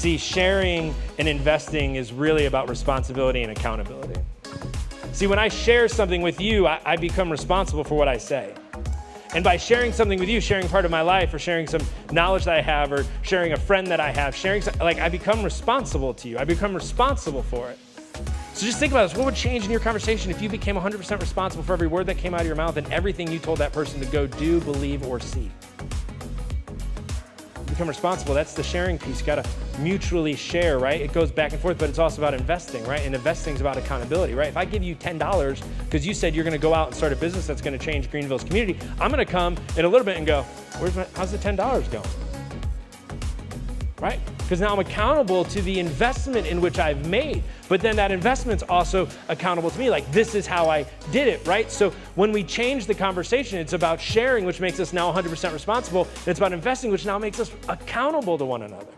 See, sharing and investing is really about responsibility and accountability. See, when I share something with you, I, I become responsible for what I say. And by sharing something with you, sharing part of my life or sharing some knowledge that I have or sharing a friend that I have, sharing, like I become responsible to you. I become responsible for it. So just think about this. What would change in your conversation if you became 100% responsible for every word that came out of your mouth and everything you told that person to go do, believe, or see? Become responsible. That's the sharing piece. You got to mutually share, right? It goes back and forth, but it's also about investing, right? And investing is about accountability, right? If I give you $10 because you said you're going to go out and start a business that's going to change Greenville's community, I'm to come in a little bit and go, Where's my, how's the $10 going? Right? Because now I'm accountable to the investment in which I've made. But then that investment's also accountable to me. Like, this is how I did it, right? So when we change the conversation, it's about sharing, which makes us now 100% responsible. And it's about investing, which now makes us accountable to one another.